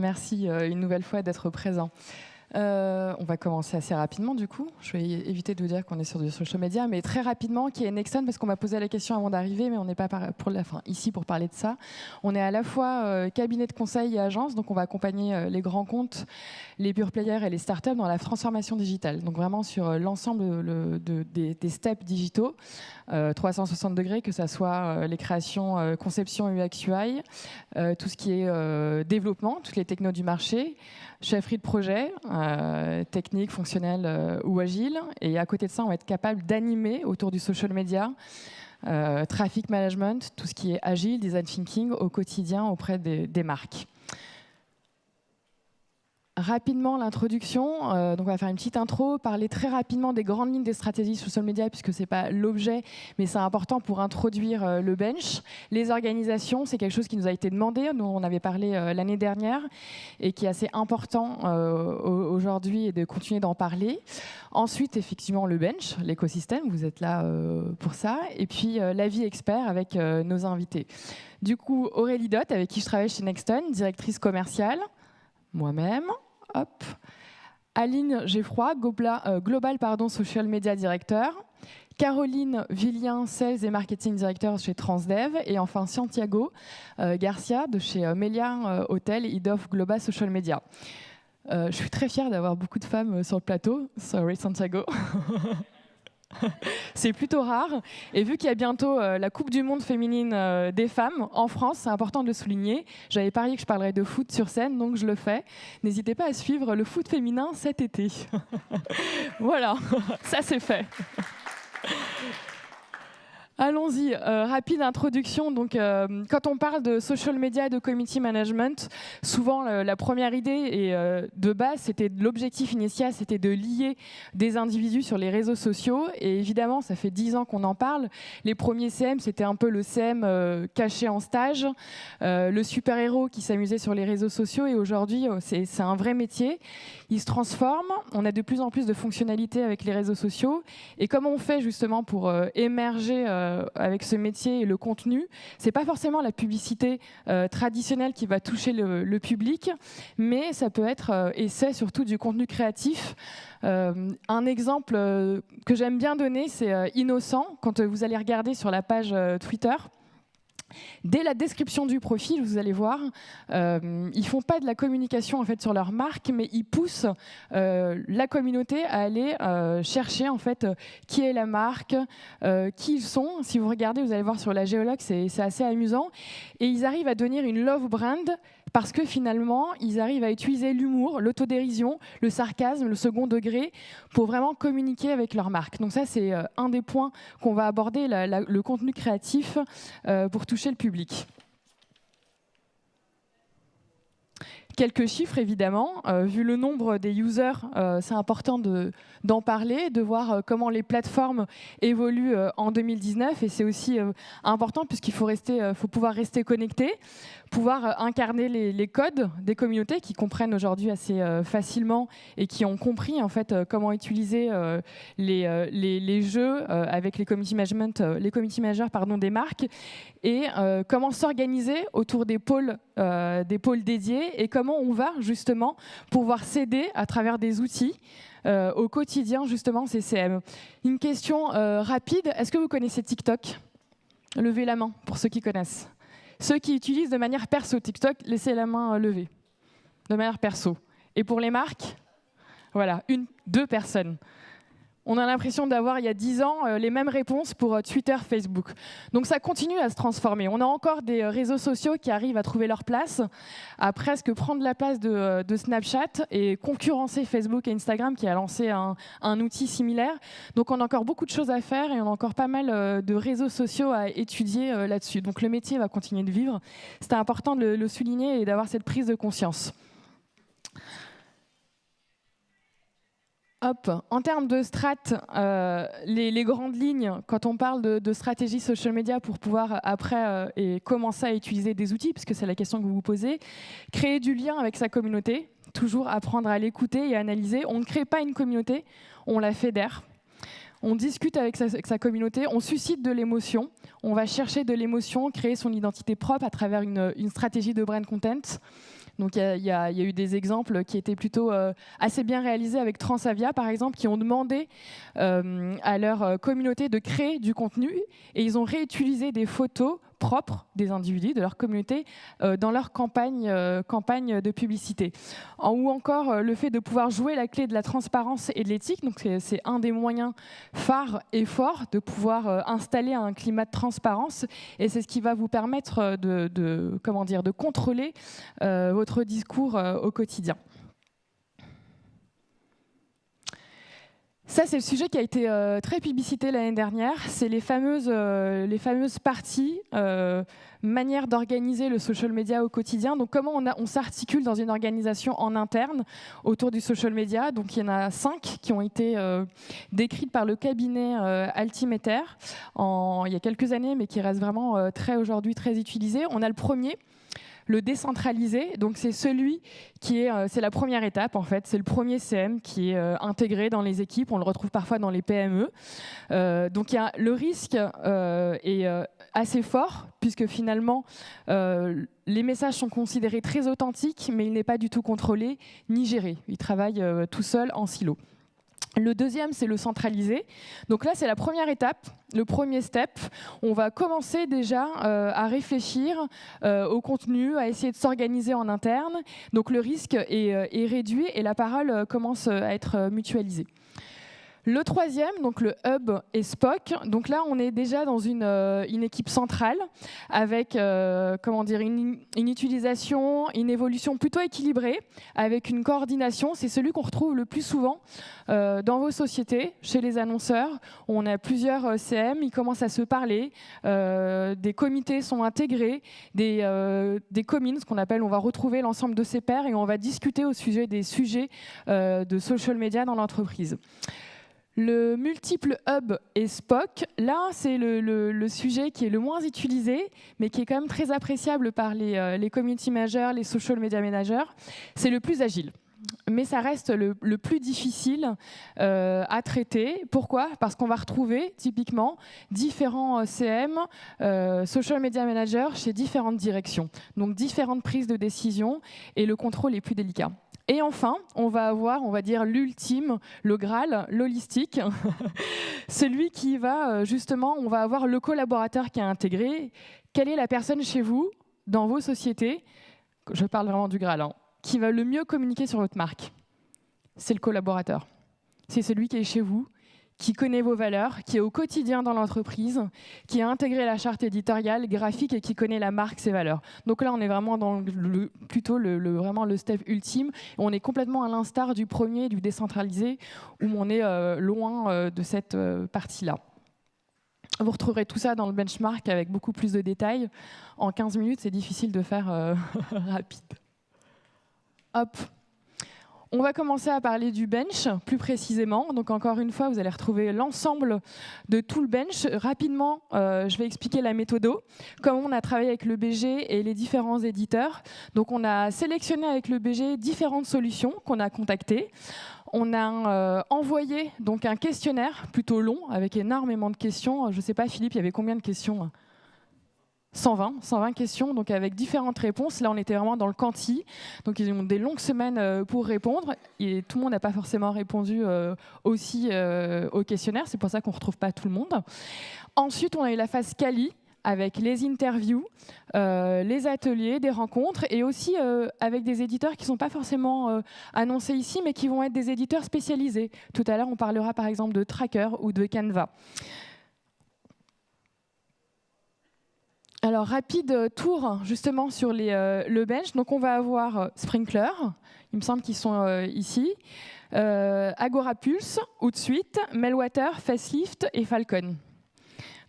Merci une nouvelle fois d'être présent. Euh, on va commencer assez rapidement du coup. Je vais éviter de vous dire qu'on est sur du social media, mais très rapidement, qui est Nexon, parce qu'on m'a posé la question avant d'arriver, mais on n'est pas pour ici pour parler de ça. On est à la fois euh, cabinet de conseil et agence, donc on va accompagner euh, les grands comptes, les pure players et les startups dans la transformation digitale. Donc vraiment sur l'ensemble des, steps digitaux, 360 degrés, que ce soit les créations, conception UX UI, tout ce qui est développement, toutes les technos du marché chefferie de projet, euh, technique, fonctionnelle euh, ou agile. Et à côté de ça, on va être capable d'animer autour du social media, euh, traffic management, tout ce qui est agile, design thinking au quotidien auprès des marques rapidement l'introduction. Euh, donc on va faire une petite intro, parler très rapidement des grandes lignes des stratégies social media puisque c'est pas l'objet, mais c'est important pour introduire euh, le bench. Les organisations, c'est quelque chose qui nous a été demandé, dont on avait parlé euh, l'année dernière et qui est assez important aujourd'hui et de continuer d'en parler. Ensuite, effectivement, le bench, l'écosystème, vous êtes là pour ça. Et puis l'avis expert avec nos invités. Du coup, Aurélie Dott, avec qui je travaille chez Nexton, directrice commerciale moi-même, Aline Geffroy, euh, Global pardon, Social Media Director. Caroline Villien, Sales et Marketing Director chez Transdev. Et enfin Santiago euh, Garcia de chez euh, Melia Hotel, Head of Global Social Media. je suis très fière d'avoir beaucoup de femmes sur le plateau. Sorry Santiago. c'est plutôt rare. Et vu qu'il y a bientôt euh, la Coupe du Monde féminine euh, des femmes en France, c'est important de le souligner. J'avais parié que je parlerais de foot sur scène, donc je le fais. N'hésitez pas à suivre le foot féminin cet été. voilà, ça c'est fait. Allons-y, euh, rapide introduction. Donc, euh, quand on parle de social media et de community management, souvent la première idée et euh, de base, c'était l'objectif initial, c'était de lier des individus sur les réseaux sociaux. Et évidemment, ça fait dix ans qu'on en parle. Les premiers CM, c'était un peu le CM caché en stage, le super héros qui s'amusait sur les réseaux sociaux. Et aujourd'hui, c'est un vrai métier. Il se transforme. On a de plus en plus de fonctionnalités avec les réseaux sociaux. Et comment on fait justement pour émerger euh, avec ce métier et le contenu, c'est pas forcément la publicité euh, traditionnelle qui va toucher le, public, mais ça peut être, euh, et c'est surtout du contenu créatif. un exemple que j'aime bien donner, c'est Innocent. Quand vous allez regarder sur la page Twitter, Dès la description du profil, vous allez voir, euh, ils font pas de la communication en fait sur leur marque, mais ils poussent euh, la communauté à aller euh, chercher en fait qui est la marque, euh, qui ils sont. Si vous regardez, vous allez voir sur la géologue, c'est assez amusant, et ils arrivent à devenir une love brand parce que finalement, ils arrivent à utiliser l'humour, l'autodérision, le sarcasme, le second degré pour vraiment communiquer avec leur marque. Donc ça, c'est euh, un des points qu'on va aborder, le contenu créatif euh, pour toucher le public. Quelques chiffres, évidemment. Euh, vu le nombre des users, c'est important d'en parler, de voir comment les plateformes évoluent en 2019. Et c'est aussi important puisqu'il faut, pouvoir rester connecté pouvoir euh, incarner les, codes des communautés qui comprennent aujourd'hui assez euh, facilement et qui ont compris en fait euh, comment utiliser les, jeux avec les community management, managers des marques et comment s'organiser autour des pôles des pôles dédiés et comment on va justement pouvoir s'aider à travers des outils au quotidien justement CCM. Une question rapide, est-ce que vous connaissez TikTok? Levez la main pour ceux qui connaissent. Ceux qui utilisent de manière perso TikTok, laissez la main levée. De manière perso. Et pour les marques, voilà, une, deux personnes on a l'impression d'avoir, il y a 10 ans, euh, les mêmes réponses pour euh, Twitter, Facebook. Donc ça continue à se transformer. On a encore des euh, réseaux sociaux qui arrivent à trouver leur place, à presque prendre la place de, Snapchat et concurrencer Facebook et Instagram qui a lancé un, outil similaire. Donc on a encore beaucoup de choses à faire et on a encore pas mal de réseaux sociaux à étudier là-dessus. Donc le métier va continuer de vivre. C'était important de le souligner et d'avoir cette prise de conscience. Hop. En termes de strat, euh, les, grandes lignes, quand on parle de, stratégie social media pour pouvoir euh, après euh, et commencer à utiliser des outils, puisque c'est la question que vous vous posez, créer du lien avec sa communauté, toujours apprendre à l'écouter et à analyser. On ne crée pas une communauté, on la fédère. On discute avec sa, communauté, on suscite de l'émotion, on va chercher de l'émotion, créer son identité propre à travers une, une stratégie de brand content. Donc il y, a eu des exemples qui étaient plutôt assez bien réalisés avec Transavia, par exemple, qui ont demandé à leur communauté de créer du contenu. Et ils ont réutilisé des photos propres des individus, de leur communauté, euh, dans leur campagne, euh, campagne de publicité. ou encore euh, le fait de pouvoir jouer la clé de la transparence et de l'éthique. Donc c'est un des moyens phares et forts de pouvoir installer un climat de transparence. Et c'est ce qui va vous permettre de, comment dire, de contrôler votre discours au quotidien. Ça, c'est le sujet qui a été euh, très publicité l'année dernière. C'est les fameuses, euh, les fameuses parties, euh, manière d'organiser le social media au quotidien. Donc, comment on, s'articule dans une organisation en interne autour du social media? Donc, il y en a cinq qui ont été décrites par le cabinet Altimeter il y a quelques années, mais qui restent vraiment très aujourd'hui très utilisées. On a le premier le décentralisé, donc c'est celui qui est, euh, c'est la première étape en fait, c'est le premier CM qui est euh, intégré dans les équipes. On le retrouve parfois dans les PME. Euh, donc y a le risque est assez fort puisque finalement les messages sont considérés très authentiques, mais il n'est pas du tout contrôlé ni géré. Il travaille tout seul en silo. Le deuxième, c'est le centralisé. Donc là, c'est la première étape, le premier step. On va commencer déjà euh, à réfléchir euh, au contenu, à essayer de s'organiser en interne. Donc le risque est, euh, est réduit et la parole commence à être mutualisée. Le troisième, donc le hub et Spock. Donc là, on est déjà dans une, euh, équipe centrale avec euh, comment dire, une, utilisation, une évolution plutôt équilibrée, avec une coordination. C'est celui qu'on retrouve le plus souvent euh, dans vos sociétés, chez les annonceurs. On a plusieurs CM, ils commencent à se parler, des comités sont intégrés, des, des communes, ce qu'on appelle, on va retrouver l'ensemble de ses pairs et on va discuter au sujet des sujets de social media dans l'entreprise. Le multiple hub et Spock, là, c'est le, sujet qui est le moins utilisé, mais qui est quand même très appréciable par les, euh, community managers, les social media managers. C'est le plus agile. Mais ça reste le, plus difficile euh, à traiter. Pourquoi? Parce qu'on va retrouver typiquement différents euh, CM, social media managers chez différentes directions. Donc différentes prises de décision et le contrôle est plus délicat. Et enfin, on va avoir, on va dire, l'ultime, le Graal, l'holistique, celui qui va, euh, justement, on va avoir le collaborateur qui est intégré. Quelle est la personne chez vous, dans vos sociétés, je parle vraiment du Graal, hein, qui va le mieux communiquer sur votre marque? C'est le collaborateur. C'est celui qui est chez vous, qui connaît vos valeurs, qui est au quotidien dans l'entreprise, qui a intégré la charte éditoriale, graphique et qui connaît la marque, ses valeurs. Donc là, on est vraiment dans le, plutôt le, vraiment le step ultime. On est complètement à l'instar du premier, du décentralisé, où on est euh, loin euh, de cette euh, partie-là. Vous retrouverez tout ça dans le benchmark avec beaucoup plus de détails. En 15 minutes, c'est difficile de faire rapide. Hop, on va commencer à parler du bench plus précisément. Donc encore une fois, vous allez retrouver l'ensemble de tout le bench. Rapidement, euh, je vais expliquer la méthode, comment on a travaillé avec le BG et les différents éditeurs. Donc on a sélectionné avec le BG différentes solutions qu'on a contactées. On a euh, envoyé donc un questionnaire plutôt long avec énormément de questions. Je ne sais pas, Philippe, il y avait combien de questions 120, 120 questions, donc avec différentes réponses. Là, on était vraiment dans le quanti, donc ils ont des longues semaines euh, pour répondre. Et tout le monde n'a pas forcément répondu euh, aussi euh, au questionnaire, c'est pour ça qu'on ne retrouve pas tout le monde. Ensuite, on a eu la phase Cali, avec les interviews, les ateliers, des rencontres, et aussi avec des éditeurs qui ne sont pas forcément annoncés ici, mais qui vont être des éditeurs spécialisés. Tout à l'heure, on parlera par exemple de Tracker ou de Canva. Alors, rapide tour justement sur euh, le bench. Donc, on va avoir euh, Sprinkler, il me semble qu'ils sont euh, ici, Agora Pulse, Outsuite, Melwater, Facelift et Falcon.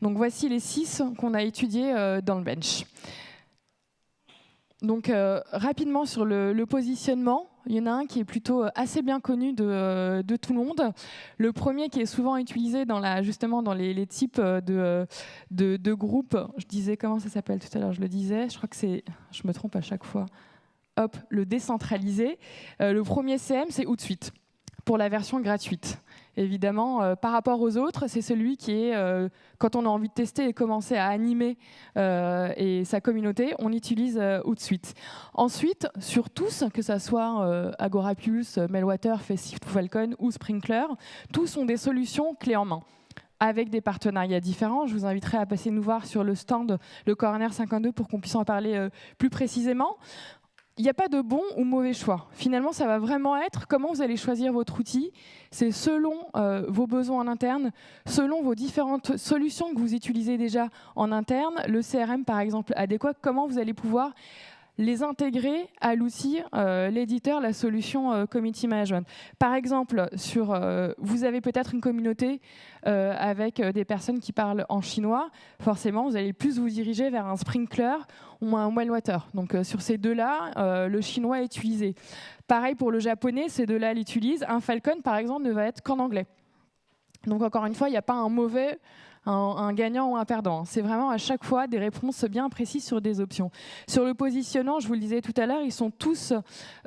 Donc, voici les six qu'on a étudiés dans le bench. Donc, rapidement sur le positionnement, il y en a un qui est plutôt euh, assez bien connu euh, de, tout le monde. Le premier qui est souvent utilisé dans justement dans les, types euh, de, de, groupes. Je disais comment ça s'appelle tout à l'heure, je le disais. Je crois que c'est, je me trompe à chaque fois. Hop, le décentralisé. le premier CM, c'est Outsuite pour la version gratuite. Évidemment, euh, par rapport aux autres, c'est celui qui est, euh, quand on a envie de tester et commencer à animer euh, et sa communauté, on utilise Outsuite. Ensuite, sur tous, que ce soit Agora Pulse, Meltwater, Facelift Falcon ou Sprinkler, tous ont des solutions clés en main avec des partenariats différents. Je vous inviterai à passer nous voir sur le stand, le Corner 52, pour qu'on puisse en parler plus précisément il n'y a pas de bon ou mauvais choix. Finalement, ça va vraiment être comment vous allez choisir votre outil. C'est selon euh, vos besoins en interne, selon vos différentes solutions que vous utilisez déjà en interne, le CRM par exemple adéquat, comment vous allez pouvoir les intégrer à l'outil, euh, l'éditeur, la solution euh, Community Management. Par exemple, sur, euh, vous avez peut-être une communauté avec des personnes qui parlent en chinois. Forcément, vous allez plus vous diriger vers un sprinkler ou un water. Donc sur ces deux-là, le chinois est utilisé. Pareil pour le japonais, ces deux-là l'utilisent. Un Falcon, par exemple, ne va être qu'en anglais. Donc encore une fois, il n'y a pas un mauvais un, gagnant ou un perdant. C'est vraiment à chaque fois des réponses bien précises sur des options. Sur le positionnement, je vous le disais tout à l'heure, ils sont tous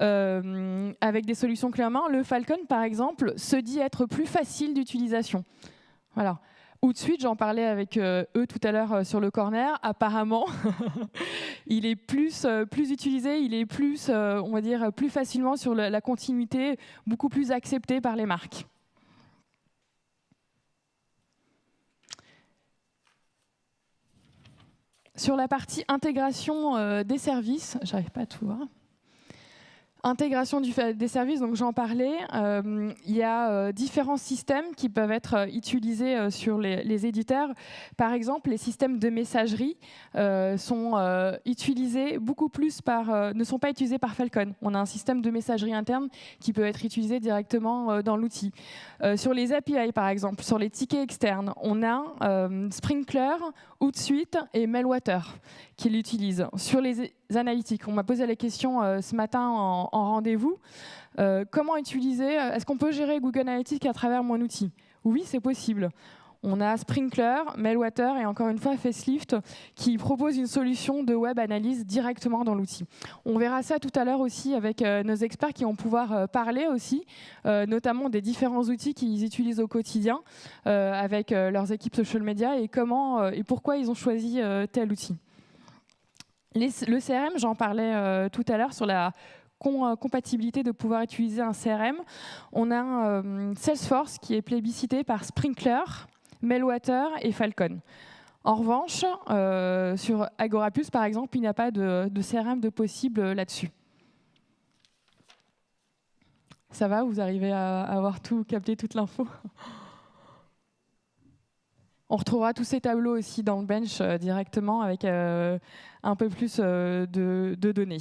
euh, avec des solutions clés Le Falcon, par exemple, se dit être plus facile d'utilisation. Voilà. Ou de suite, j'en parlais avec euh, eux tout à l'heure euh, sur le corner. Apparemment, il est plus, plus utilisé, il est plus, on va dire, plus facilement sur la continuité, beaucoup plus accepté par les marques. Sur la partie intégration euh, des services, j'arrive pas à tout voir. Intégration des services, donc j'en parlais. Euh, il y a euh, différents systèmes qui peuvent être euh, utilisés sur les, éditeurs. Par exemple, les systèmes de messagerie sont utilisés beaucoup plus par, ne sont pas utilisés par Falcon. On a un système de messagerie interne qui peut être utilisé directement dans l'outil. sur les API, par exemple, sur les tickets externes, on a Sprinkler, Outsuite et Meltwater qui l'utilisent. Sur les analytiques, on m'a posé la question ce matin en, rendez-vous. Euh, comment utiliser euh, Est-ce qu'on peut gérer Google Analytics à travers mon outil? Oui, c'est possible. On a Sprinkler, Meltwater et encore une fois Facelift qui propose une solution de web analyse directement dans l'outil. On verra ça tout à l'heure aussi avec nos experts qui vont pouvoir parler aussi, notamment des différents outils qu'ils utilisent au quotidien avec leurs équipes social media et comment et pourquoi ils ont choisi tel outil le CRM, j'en parlais euh, tout à l'heure sur la euh, compatibilité de pouvoir utiliser un CRM. On a euh, Salesforce qui est plébiscité par Sprinkler, Meltwater et Falcon. En revanche, sur Agorapus, par exemple, il n'y a pas de, CRM de possible là-dessus. Ça va Vous arrivez à avoir tout capté, toute l'info? On retrouvera tous ces tableaux aussi dans le bench euh, directement avec euh, un peu plus euh, de, données.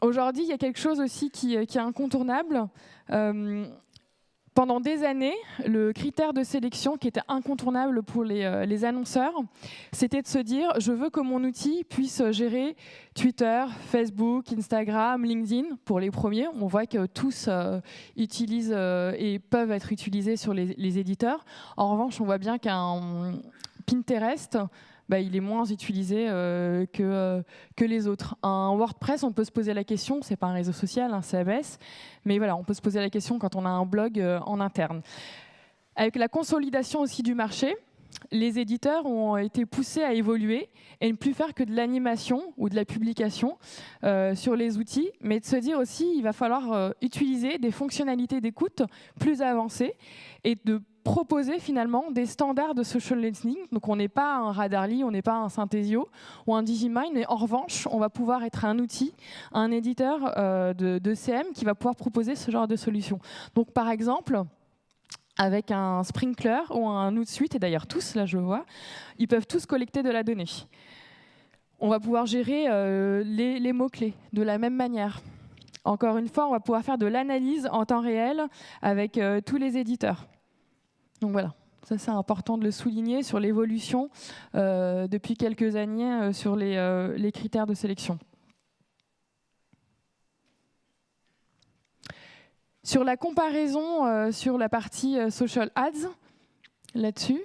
Aujourd'hui, il y a quelque chose aussi qui, qui est incontournable pendant des années, le critère de sélection qui était incontournable pour les, euh, annonceurs, c'était de se dire je veux que mon outil puisse gérer Twitter, Facebook, Instagram, LinkedIn pour les premiers. On voit que tous euh, utilisent euh, et peuvent être utilisés sur les, éditeurs. En revanche, on voit bien qu'un Pinterest bah, il est moins utilisé euh, que, euh, que les autres. Un WordPress, on peut se poser la question, c'est pas un réseau social, un CMS, mais voilà, on peut se poser la question quand on a un blog euh, en interne. Avec la consolidation aussi du marché, les éditeurs ont été poussés à évoluer et ne plus faire que de l'animation ou de la publication sur les outils, mais de se dire aussi il va falloir utiliser des fonctionnalités d'écoute plus avancées et de proposer finalement des standards de social listening. Donc on n'est pas un Radarly, on n'est pas un Synthesio ou un Digimind, mais en revanche, on va pouvoir être un outil, un éditeur euh, de, CM qui va pouvoir proposer ce genre de solution. Donc par exemple, avec un Sprinkler ou un Outsuite, et d'ailleurs tous, là je vois, ils peuvent tous collecter de la donnée. On va pouvoir gérer euh, les, mots-clés de la même manière. Encore une fois, on va pouvoir faire de l'analyse en temps réel avec euh, tous les éditeurs. Donc voilà, ça c'est important de le souligner sur l'évolution euh, depuis quelques années euh, sur euh, les, critères de sélection. Sur la comparaison sur la partie social ads, là-dessus,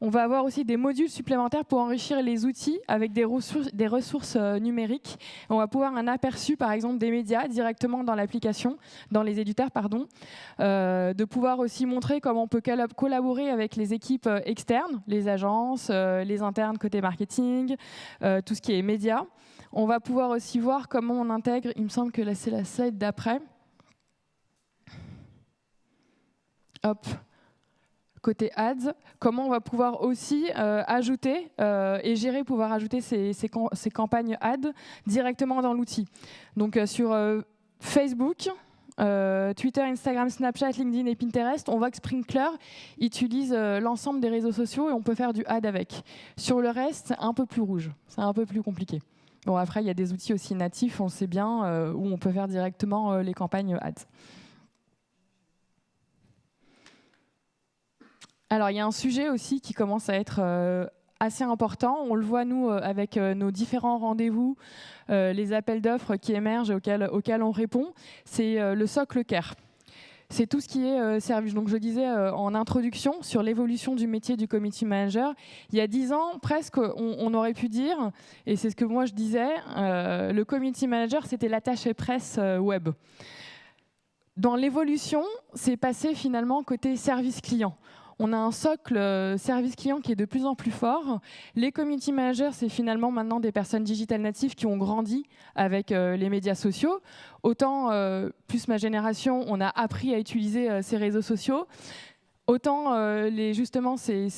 On va avoir aussi des modules supplémentaires pour enrichir les outils avec des ressources, euh, numériques. On va pouvoir un aperçu, par exemple, des médias directement dans l'application, dans les éditeurs, pardon. Euh, de pouvoir aussi montrer comment on peut collaborer avec les équipes euh, externes, les agences, les internes côté marketing, tout ce qui est médias. On va pouvoir aussi voir comment on intègre, il me semble que là c'est la slide d'après. Hop, côté ads, comment on va pouvoir aussi euh, ajouter euh, et gérer, pouvoir ajouter ces, campagnes ads directement dans l'outil. Donc euh, sur Facebook, Twitter, Instagram, Snapchat, LinkedIn et Pinterest, on voit que Sprinkler utilise l'ensemble des réseaux sociaux et on peut faire du ad avec. Sur le reste, c'est un peu plus rouge, c'est un peu plus compliqué. Bon, après, il y a des outils aussi natifs, on sait bien, où on peut faire directement les campagnes ads. Alors, il y a un sujet aussi qui commence à être euh, assez important. On le voit, nous, euh, avec euh, nos différents rendez-vous, les appels d'offres qui émergent auxquels, auxquels on répond. C'est le socle CARE. C'est tout ce qui est service. Donc, je disais en introduction sur l'évolution du métier du community manager. Il y a dix ans, presque, on, aurait pu dire, et c'est ce que moi je disais, le community manager, c'était l'attaché presse web. Dans l'évolution, c'est passé finalement côté service client on a un socle euh, service client qui est de plus en plus fort. Les community managers, c'est finalement maintenant des personnes digitales natives qui ont grandi avec euh, les médias sociaux. Autant, euh, plus ma génération, on a appris à utiliser ces réseaux sociaux. Autant justement ces,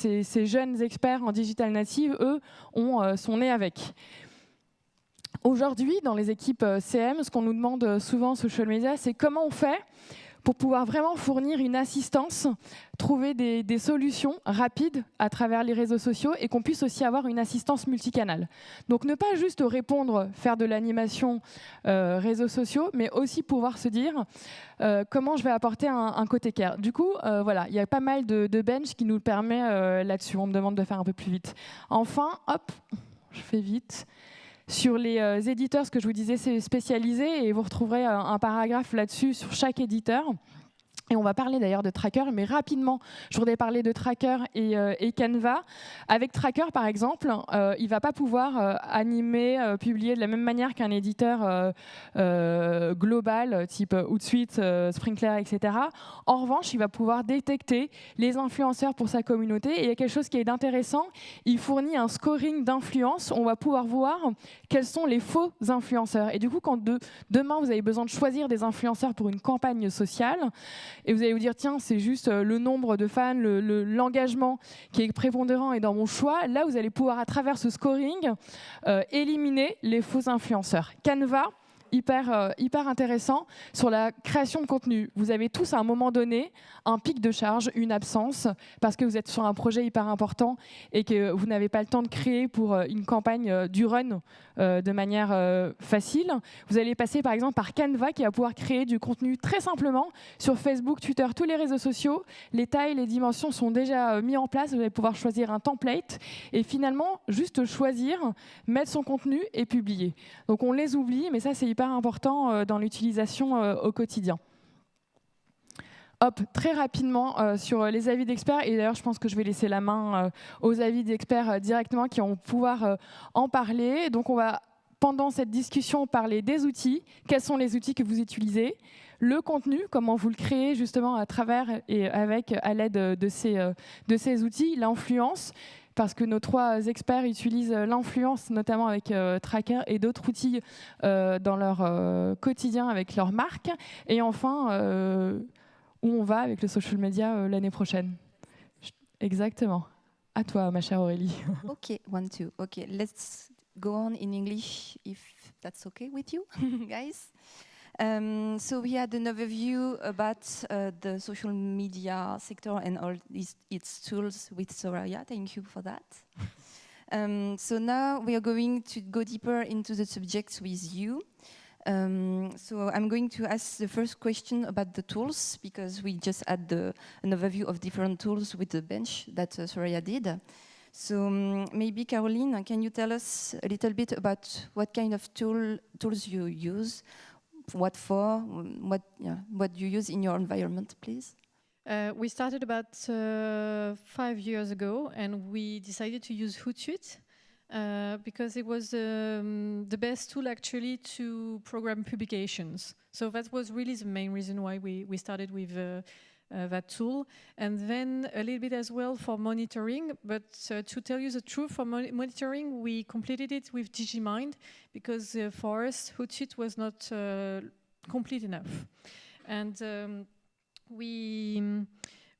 jeunes experts en digital native, eux, ont, sont nés avec. Aujourd'hui, dans les équipes CM, ce qu'on nous demande souvent en social media, c'est comment on fait pour pouvoir vraiment fournir une assistance, trouver des, solutions rapides à travers les réseaux sociaux et qu'on puisse aussi avoir une assistance multicanale. Donc ne pas juste répondre, faire de l'animation euh, réseaux sociaux, mais aussi pouvoir se dire euh, comment je vais apporter un, côté care. Du coup, euh, voilà, il y a pas mal de, de bench qui nous permet là-dessus. On me demande de faire un peu plus vite. Enfin, hop, je fais vite. Sur les euh, éditeurs, ce que je vous disais, c'est spécialisé et vous retrouverez un paragraphe là-dessus sur chaque éditeur. Et on va parler d'ailleurs de Tracker, mais rapidement, je voudrais parler de Tracker et, euh, Canva. Avec Tracker, par exemple, euh, il ne va pas pouvoir euh, animer, publier de la même manière qu'un éditeur global, type Hootsuite, Sprinkler, etc. En revanche, il va pouvoir détecter les influenceurs pour sa communauté. Et il y a quelque chose qui est intéressant, il fournit un scoring d'influence. On va pouvoir voir quels sont les faux influenceurs. Et du coup, quand demain, vous avez besoin de choisir des influenceurs pour une campagne sociale, et vous allez vous dire, tiens, c'est juste euh, le nombre de fans, l'engagement qui est prépondérant et dans mon choix. Là, vous allez pouvoir, à travers ce scoring, euh, éliminer les faux influenceurs. Canva, hyper, euh, hyper intéressant sur la création de contenu. Vous avez tous à un moment donné un pic de charge, une absence, parce que vous êtes sur un projet hyper important et que vous n'avez pas le temps de créer pour euh, une campagne euh, du run de manière facile. Vous allez passer par exemple par Canva qui va pouvoir créer du contenu très simplement sur Facebook, Twitter, tous les réseaux sociaux. Les tailles, les dimensions sont déjà mis en place. Vous allez pouvoir choisir un template et finalement juste choisir, mettre son contenu et publier. Donc on les oublie, mais ça c'est important euh, dans l'utilisation euh, au quotidien. Hop, très rapidement euh, sur les avis d'experts, et d'ailleurs je pense que je vais laisser la main aux avis d'experts directement qui vont pouvoir en parler. Donc on va, pendant cette discussion, parler des outils, quels sont les outils que vous utilisez, le contenu, comment vous le créez justement à travers et avec, à l'aide de de ces outils, l'influence, parce que nos trois experts utilisent l'influence, notamment avec euh, Tracker et d'autres outils euh, dans leur euh, quotidien avec leur marque. Et enfin, où on va avec le social media l'année prochaine. Exactement. À toi, ma chère Aurélie. OK, one, two. OK, let's go on in English if that's okay with you, guys. Um, so we had an overview about uh, the social media sector and all its, its tools with Soraya. Thank you for that. um, so now we are going to go deeper into the subject with you. Um, so I'm going to ask the first question about the tools because we just had the, an overview of different tools with the bench that uh, Soraya did. So um, maybe Caroline, can you tell us a little bit about what kind of tool, tools you use, what for, what, yeah, what you use in your environment, please? Uh, we started about uh, five years ago, and we decided to use Hootsuite uh, because it was um, the best tool actually to program publications. So that was really the main reason why we, we started with uh, that tool. And then a little bit as well for monitoring. But uh, to tell you the truth, for mon monitoring, we completed it with Digimind because uh, for us, Hootsuite was not uh, complete enough. And um, we,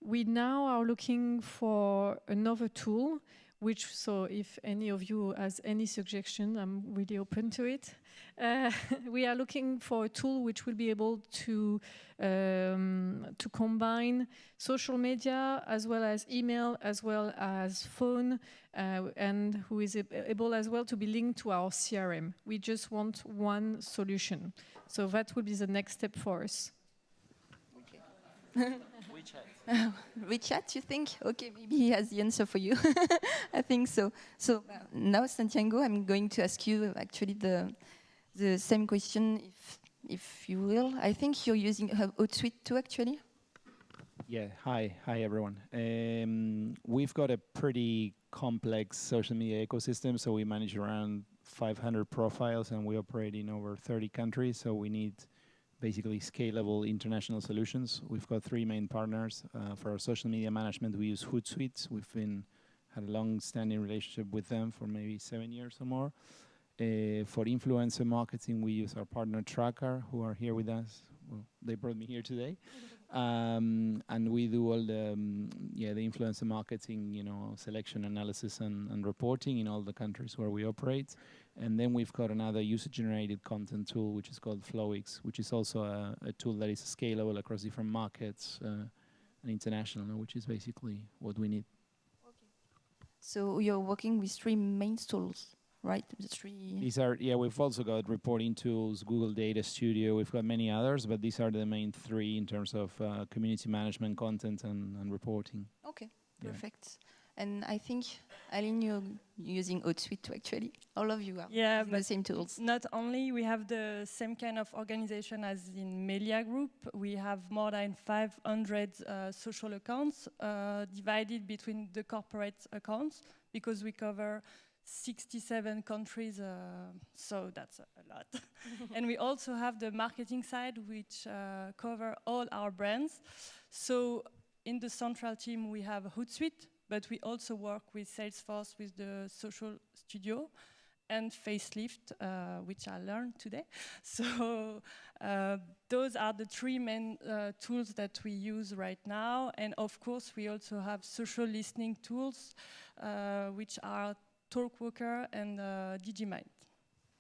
we now are looking for another tool which so if any of you has any suggestion, I'm really open to it. Uh, we are looking for a tool which will be able to um, to combine social media as well as email as well as phone uh, and who is able as well to be linked to our CRM. We just want one solution. So that will be the next step for us. Okay. WeChat. WeChat, you think? Okay, maybe he has the answer for you. I think so. So uh, now, Santiago, I'm going to ask you actually the the same question, if if you will. I think you're using Hootsuite too, actually. Yeah. Hi. Hi, everyone. Um, we've got a pretty complex social media ecosystem, so we manage around 500 profiles, and we operate in over 30 countries. So we need basically scalable international solutions. We've got three main partners. Uh, for our social media management, we use Hootsuite. We've been had a long-standing relationship with them for maybe seven years or more. Uh, for influencer marketing, we use our partner Traackr, who are here with us. Well, they brought me here today. Um, and we do all the um, yeah the influencer marketing, you know, selection analysis and, and reporting in all the countries where we operate. And then we've got another user-generated content tool, which is called Flowix, which is also a, a tool that is scalable across different markets uh, and international, which is basically what we need. Okay. So you're working with three main tools, right? The three. These are yeah. We've also got reporting tools, Google Data Studio. We've got many others, but these are the main three in terms of uh, community management, content, and, and reporting. Okay, perfect. Yeah. And I think, Aline, you're using Hootsuite too, actually. All of you are yeah, using the same tools. Not only we have the same kind of organization as in Melia Group, we have more than 500 uh, social accounts uh, divided between the corporate accounts because we cover 67 countries, uh, so that's a, lot. and we also have the marketing side, which uh, cover all our brands. So in the central team, we have Hootsuite, but we also work with Salesforce with the Social Studio and Facelift, uh, which I learned today. So uh, those are the three main uh, tools that we use right now. And of course, we also have social listening tools, uh, which are Talkwalker and uh, Digimind.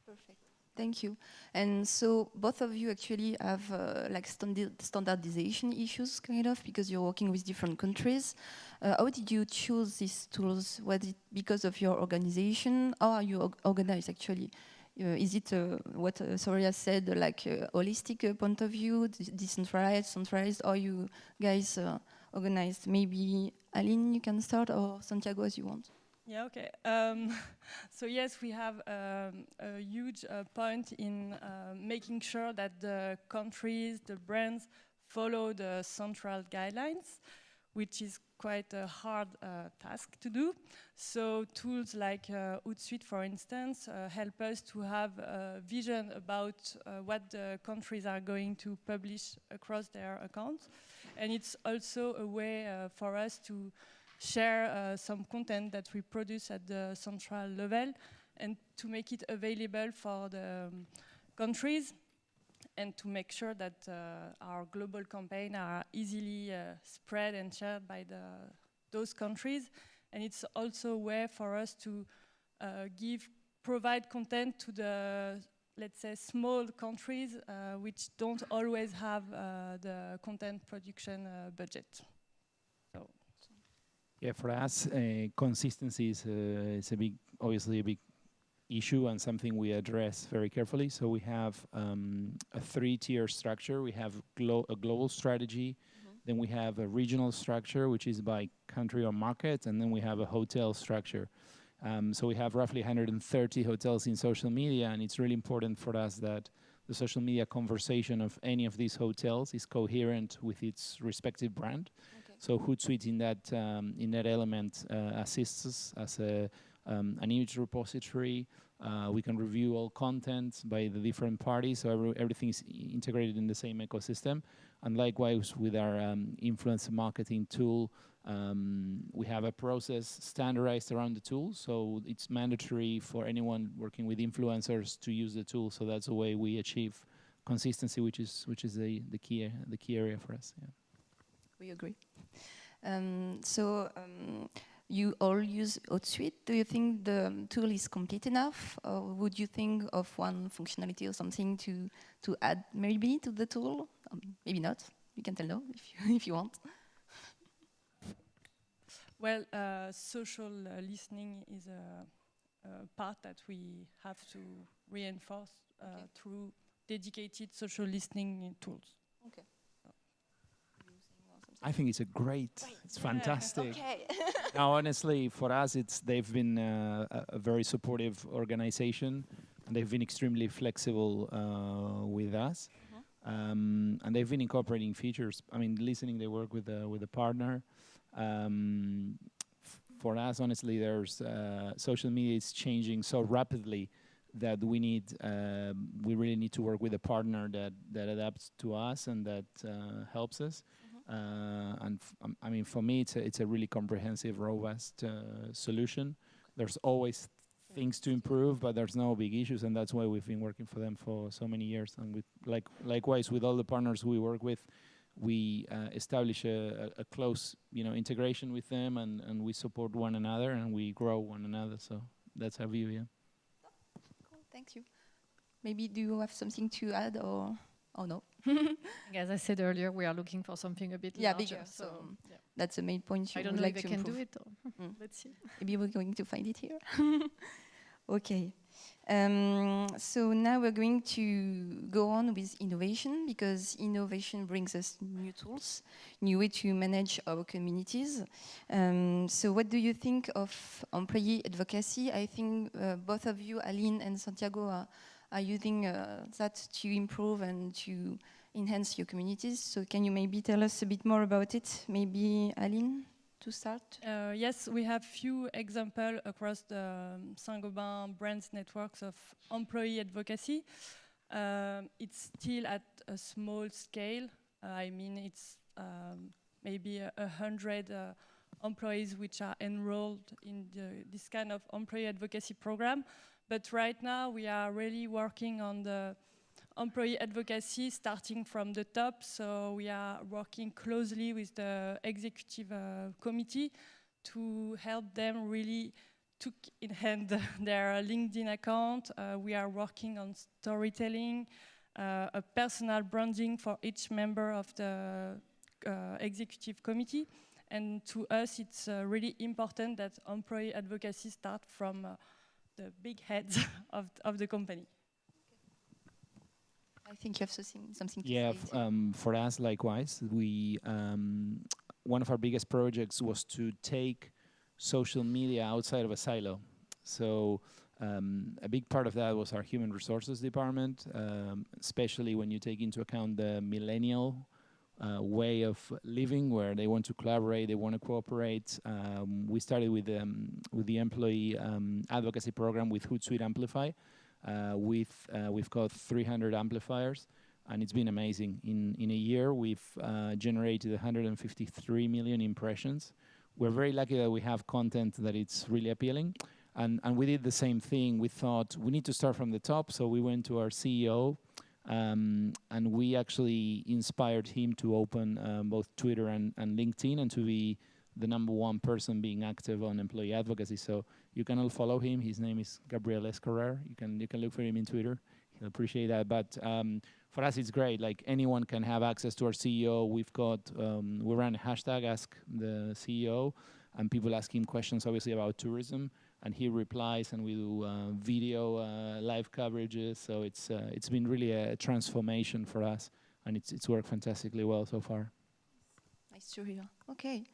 Perfect. Thank you. And so both of you actually have uh, like standard standardization issues, kind of, because you're working with different countries. Uh, how did you choose these tools? Was it because of your organization? How are you organized, actually? Uh, is it uh, what uh, Soraya said, like a holistic uh, point of view, decentralized, centralized? Are you guys uh, organized? Maybe Aline, you can start, or Santiago, as you want. Yeah, okay. Um, so yes, we have um, a huge uh, point in uh, making sure that the countries, the brands follow the central guidelines, which is quite a hard uh, task to do. So tools like uh, Hootsuite, for instance, uh, help us to have a vision about uh, what the countries are going to publish across their accounts. And it's also a way for us to share uh, some content that we produce at the central level and to make it available for the um, countries and to make sure that uh, our global campaign are easily uh, spread and shared by the, those countries. And it's also a way for us to uh, give, provide content to the, let's say, small countries uh, which don't always have uh, the content production budget. Yeah, for us, uh, consistency is, uh, is a big, obviously a big issue and something we address very carefully. So we have um, a three-tier structure. We have glo a global strategy, mm -hmm. then we have a regional structure, which is by country or market, and then we have a hotel structure. Um, so we have roughly 130 hotels in social media, and it's really important for us that the social media conversation of any of these hotels is coherent with its respective brand. Okay So Hootsuite in that um, in that element uh, assists us as a um, an image repository. Uh, we can review all content by the different parties, so every, everything is integrated in the same ecosystem. And likewise with our um, influencer marketing tool, um, we have a process standardized around the tool, so it's mandatory for anyone working with influencers to use the tool. So that's the way we achieve consistency, which is which is the the key the key area for us. Yeah. We agree. Um, so um, you all use Hootsuite. Do you think the tool is complete enough, or would you think of one functionality or something to to add maybe to the tool? Um, maybe not. You can tell no if you, if you want. Well, uh, social uh, listening is a, a, part that we have to reinforce uh, okay. through dedicated social listening tools. I think it's a great, great. it's fantastic. Okay. now, honestly, for us, it's they've been uh, a, a, very supportive organization, and they've been extremely flexible uh, with us, mm-hmm. um, and they've been incorporating features. I mean, listening, they work with a, with a partner. Um, for us, honestly, there's uh, social media is changing so rapidly that we need um, we really need to work with a partner that that adapts to us and that uh, helps us. Uh, and um, I mean, for me, it's a, it's a really comprehensive, robust uh, solution. There's always things to improve, but there's no big issues, and that's why we've been working for them for so many years. And with like likewise with all the partners we work with, we uh, establish a, a, close, you know, integration with them, and, and we support one another, and we grow one another. So that's our view, yeah. Cool, thank you. Maybe do you have something to add, or? Oh no. As I said earlier, we are looking for something a bit yeah, larger. bigger. So, yeah. that's the main point. I don't know like if they can do it. Mm. Let's see. Maybe we're going to find it here. okay. Um, so now we're going to go on with innovation because innovation brings us new tools, new way to manage our communities. Um, so what do you think of employee advocacy? I think uh, both of you, Aline and Santiago, are are using uh, that to improve and to enhance your communities. So can you maybe tell us a bit more about it? Maybe Aline to start? Uh, yes, we have few examples across the um, Saint-Gobain brands networks of employee advocacy. Um, it's still at a small scale. Uh, I mean, it's um, maybe a, a hundred uh, employees which are enrolled in the, this kind of employee advocacy program. But right now we are really working on the employee advocacy starting from the top. So we are working closely with the executive uh, committee to help them really took in hand their LinkedIn account. Uh, we are working on storytelling, uh, a personal branding for each member of the uh, executive committee. And to us, it's uh, really important that employee advocacy start from uh, the big heads of, of the company. I think you have something, something to yeah, say. Um, for us, likewise, we um, one of our biggest projects was to take social media outside of a silo. So um, a big part of that was our human resources department, um, especially when you take into account the millennial uh, way of living where they want to collaborate, they want to cooperate. Um, we started with um, with the employee um, advocacy program with Hootsuite Amplify. Uh, with uh, we've got 300 amplifiers, and it's been amazing. In in a year, we've uh, generated 153 million impressions. We're very lucky that we have content that it's really appealing. And, and we did the same thing. We thought we need to start from the top, so we went to our CEO um, and we actually inspired him to open um, both Twitter and, and LinkedIn and to be the number one person being active on employee advocacy. So you can all follow him. His name is Gabriel Escarrer. You can you can look for him in Twitter. He'll appreciate that. But um, for us, it's great. Like anyone can have access to our CEO. We've got um, we run a hashtag Ask the CEO, and people ask him questions, obviously about tourism and he replies, and we do uh, video uh, live coverages. So it's uh, it's been really a transformation for us, and it's it's worked fantastically well so far. Nice to hear. Okay.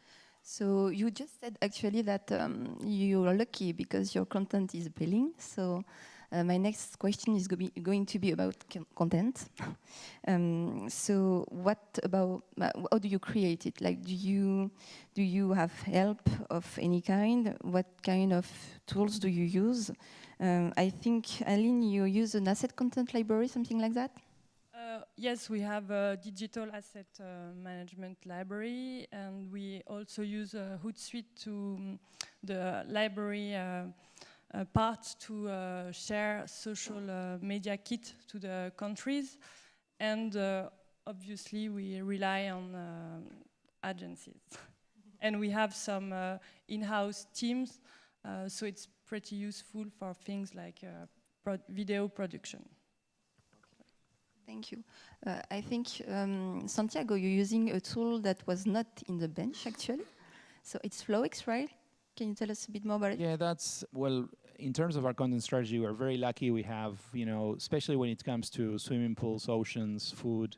So you just said actually that um, you're lucky because your content is appealing. So Uh, my next question is go be going to be about content. um, so, what about uh, how do you create it? Like, do you do you have help of any kind? What kind of tools do you use? Um, I think Aline, you use an asset content library, something like that. Uh, yes, we have a digital asset uh, management library, and we also use uh, Hootsuite to um, the library uh, uh, part to uh, share social media kit to the countries, and obviously we rely on agencies, and we have some in-house teams, so it's pretty useful for things like pro video production. Thank you. Uh, I think, um, Santiago, you're using a tool that was not in the bench, actually. So it's FlowX, right? Can you tell us a bit more about it? Yeah, that's, well, in terms of our content strategy, we're very lucky. We have, you know, especially when it comes to swimming pools, oceans, food,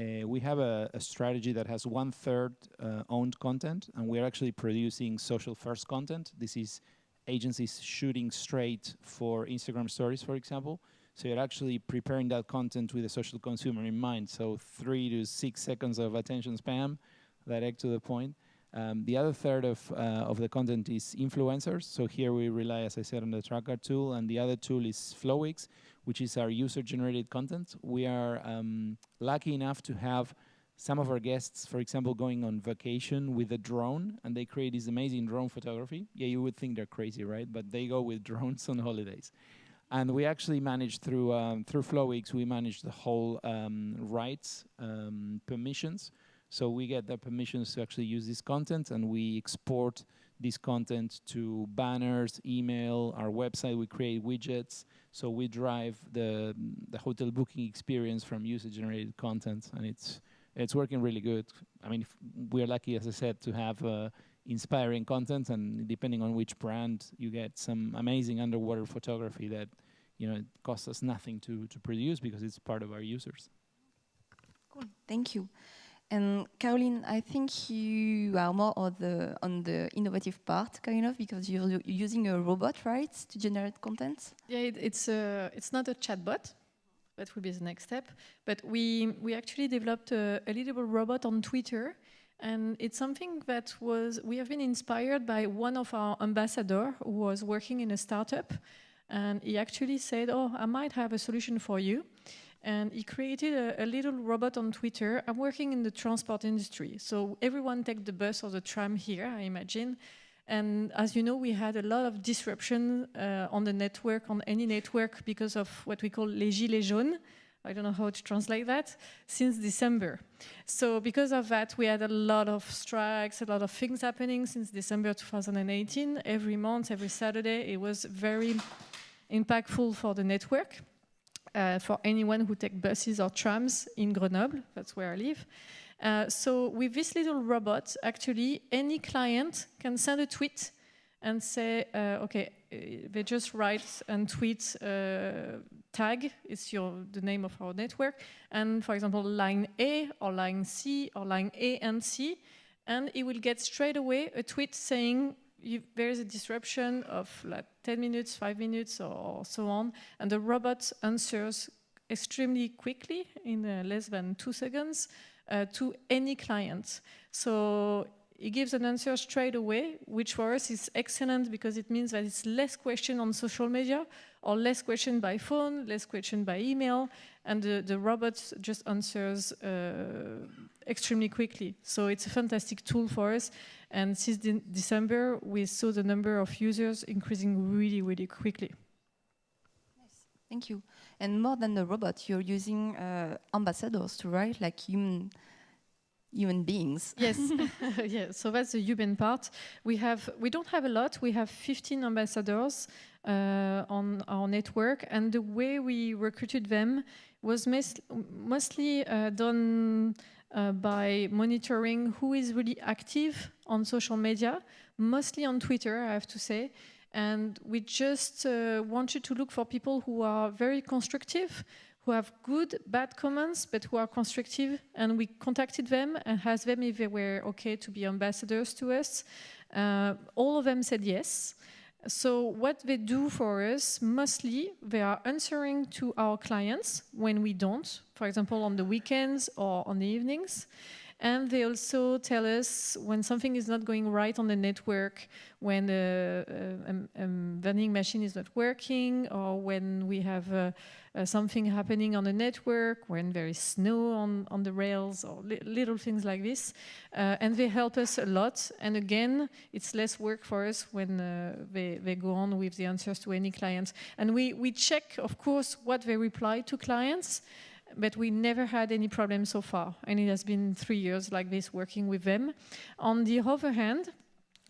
uh, we have a, a, strategy that has one third uh, owned content, and we're actually producing social first content. This is agencies shooting straight for Instagram stories, for example. So you're actually preparing that content with a social consumer in mind. So three to six seconds of attention spam, direct to the point. Um, the other third of, uh, of the content is influencers. So here we rely, as I said, on the Traackr tool. And the other tool is FlowX, which is our user-generated content. We are um, lucky enough to have some of our guests, for example, going on vacation with a drone, and they create this amazing drone photography. Yeah, you would think they're crazy, right? But they go with drones on holidays. And we actually managed through um, through FlowX, we managed the whole um, rights um, permissions. So we get the permissions to actually use this content, and we export this content to banners, email, our website. We create widgets, so we drive the the hotel booking experience from user-generated content, and it's it's working really good. I mean, we're lucky, as I said, to have. Uh, inspiring content and depending on which brand you get some amazing underwater photography that you know it costs us nothing to to produce because it's part of our users cool thank you and Caroline, I think you are more on the on the innovative part, kind of, because you're using a robot, right, to generate content. Yeah, it, it's a, it's not a chatbot. That will be the next step. But we we actually developed a, a little robot on Twitter and it's something that was, we have been inspired by one of our ambassadors who was working in a startup. And he actually said, oh, I might have a solution for you. And he created a, a, little robot on Twitter. I'm working in the transport industry. So everyone take the bus or the tram here, I imagine. And as you know, we had a lot of disruption uh, on the network, on any network, because of what we call les gilets jaunes, I don't know how to translate that, since December. So because of that, we had a lot of strikes, a lot of things happening since December 2018. Every month, every Saturday, it was very impactful for the network, uh, for anyone who take buses or trams in Grenoble, that's where I live. Uh, so with this little robot, actually, any client can send a tweet and say, uh, okay, uh, they just write and tweet uh, tag, it's your, the name of our network, and for example, line A or line C or line A and C, and it will get straight away a tweet saying there is a disruption of like 10 minutes, 5 minutes, or so on, and the robot answers extremely quickly in uh, less than two seconds uh, to any client. So he gives an answer straight away, which for us is excellent because it means that it's less question on social media or less question by phone, less question by email, and the, the robot just answers uh, extremely quickly. So it's a fantastic tool for us. And since de December, we saw the number of users increasing really, really quickly. Nice. Thank you. And more than the robot, you're using uh, ambassadors to write like human human beings. Yes, yeah. So that's the human part. We have we don't have a lot. We have 15 ambassadors uh, on our network, and the way we recruited them was mostly uh, done uh, by monitoring who is really active on social media, mostly on Twitter, I have to say. And we just uh, wanted to look for people who are very constructive, who have good, bad comments, but who are constructive. And we contacted them and asked them if they were okay to be ambassadors to us. Uh, all of them said yes. So what they do for us, mostly they are answering to our clients when we don't, for example, on the weekends or on the evenings. And they also tell us when something is not going right on the network, when a, a, a vending machine is not working, or when we have uh, uh, something happening on the network, when there is snow on, on the rails, or li little things like this. Uh, and they help us a lot. And again, it's less work for us when uh, they, they go on with the answers to any clients. And we, we check, of course, what they reply to clients but we never had any problem so far. And it has been three years like this working with them. On the other hand,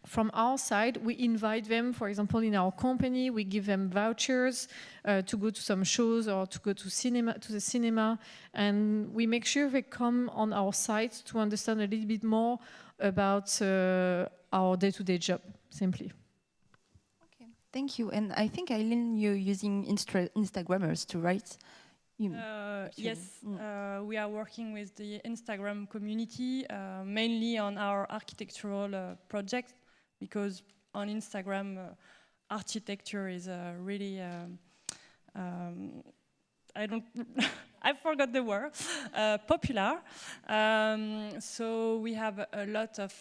from our side, we invite them, for example, in our company, we give them vouchers uh, to go to some shows or to go to cinema, to the cinema, and we make sure they come on our site to understand a little bit more about uh, our day-to-day -day job, simply. Okay, thank you. And I think, Eileen, you're using Instagrammers to write uh, yes, mm. uh, we are working with the Instagram community, uh, mainly on our architectural uh, projects, because on Instagram, uh, architecture is uh, really, um, um, I don't, I forgot the word, popular. Um, so we have a lot of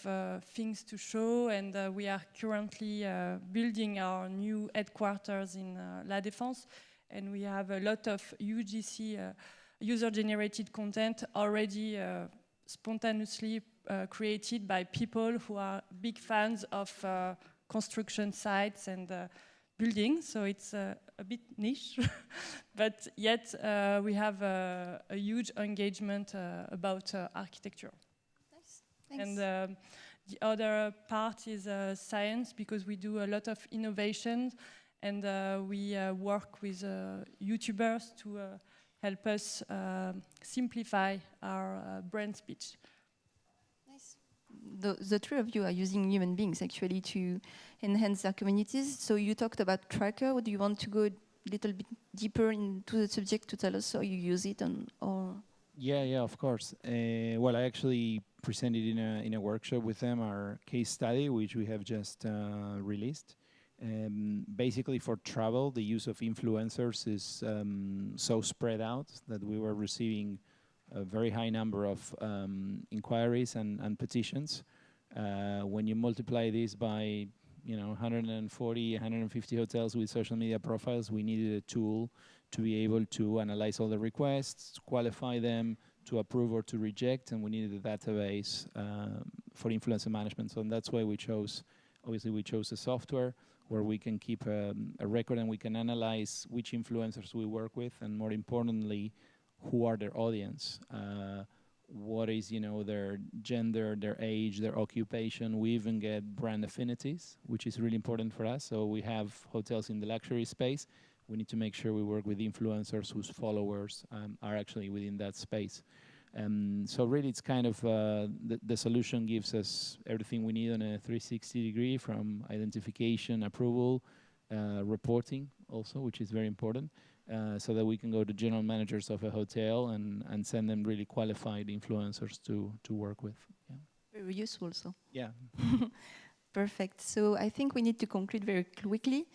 things to show, and we are currently building our new headquarters in La Défense, and we have a lot of UGC uh, user-generated content already uh, spontaneously uh, created by people who are big fans of uh, construction sites and uh, buildings, so it's uh, a bit niche, but yet we have a, a, huge engagement about architecture. Nice. Thanks. And um, the other part is science, because we do a lot of innovations and uh, we uh, work with uh, YouTubers to help us simplify our brand speech. Nice. The, the three of you are using human beings actually to enhance their communities. So you talked about Traackr. Do you want to go a little bit deeper into the subject to tell us how you use it and or? Yeah, yeah, of course. Uh, well, I actually presented in a in a workshop with them our case study, which we have just uh, released. Um, basically, for travel, the use of influencers is um, so spread out that we were receiving a very high number of um, inquiries and, and petitions. Uh, when you multiply this by you know 140, 150 hotels with social media profiles, we needed a tool to be able to analyze all the requests, qualify them, to approve or to reject, and we needed a database uh, for influencer management. So that's why we chose, obviously we chose the software where we can keep a, a, record and we can analyze which influencers we work with and more importantly, who are their audience. Uh, what is you know their gender, their age, their occupation. We even get brand affinities, which is really important for us. So we have hotels in the luxury space. We need to make sure we work with influencers whose followers um, are actually within that space. Um, so really, it's kind of uh, the, the solution gives us everything we need on a 360 degree from identification, approval, uh, reporting also, which is very important, uh, so that we can go to general managers of a hotel and, and send them really qualified influencers to, to work with. Yeah. Very useful, so. Yeah. Perfect. So I think we need to conclude very quickly.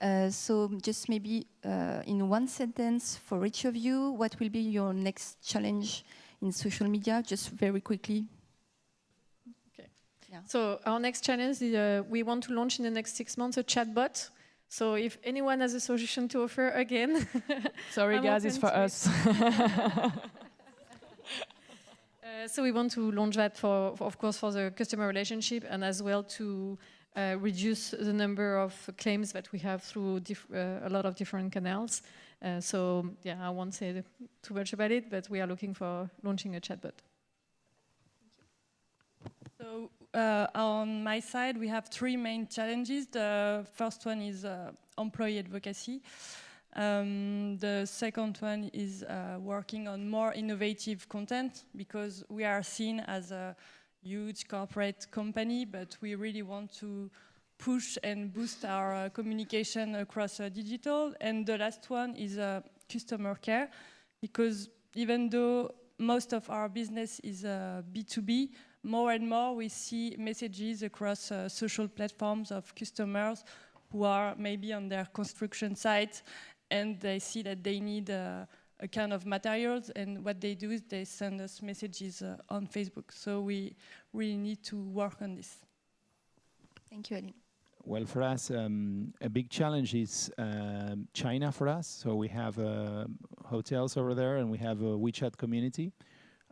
Uh, so just maybe uh, in one sentence for each of you, what will be your next challenge in social media, just very quickly? Okay. Yeah. So our next challenge is uh, we want to launch in the next six months a chatbot. So if anyone has a solution to offer, again. Sorry, guys, it's for us. uh, so we want to launch that for, for, of course, for the customer relationship and as well to uh, reduce the number of claims that we have through uh, a lot of different canals. Uh, so yeah, I won't say too much about it, but we are looking for launching a chatbot. So uh, on my side, we have three main challenges. The first one is uh, employee advocacy. Um, the second one is uh, working on more innovative content because we are seen as a huge corporate company, but we really want to push and boost our uh, communication across uh, digital. And the last one is uh, customer care, because even though most of our business is B2B, uh, more and more we see messages across uh, social platforms of customers who are maybe on their construction site and they see that they need uh, a kind of materials and what they do is they send us messages uh, on Facebook. So we really need to work on this. Thank you, Aline. Well, for us, um, a big challenge is um, China for us. So we have uh, hotels over there and we have a WeChat community.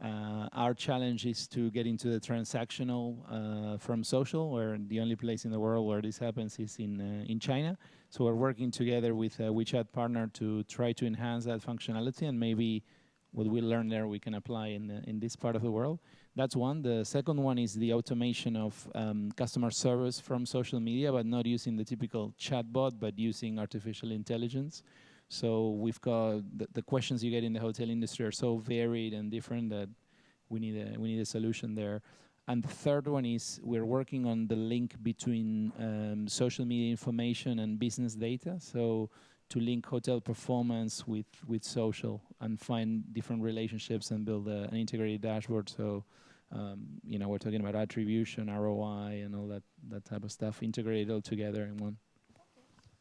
Uh, our challenge is to get into the transactional uh, from social, where the only place in the world where this happens is in uh, in China. So we're working together with a WeChat partner to try to enhance that functionality, and maybe what we learn there we can apply in the, in this part of the world. That's one. The second one is the automation of um, customer service from social media, but not using the typical chatbot, but using artificial intelligence. So we've got the, the, questions you get in the hotel industry are so varied and different that we need a we need a solution there. And the third one is we're working on the link between um, social media information and business data. So to link hotel performance with with social and find different relationships and build a, an integrated dashboard. So um, you know we're talking about attribution, ROI, and all that that type of stuff integrated all together in one.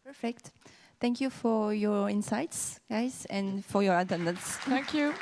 Perfect. Thank you for your insights, guys, and for your attendance. Thank you.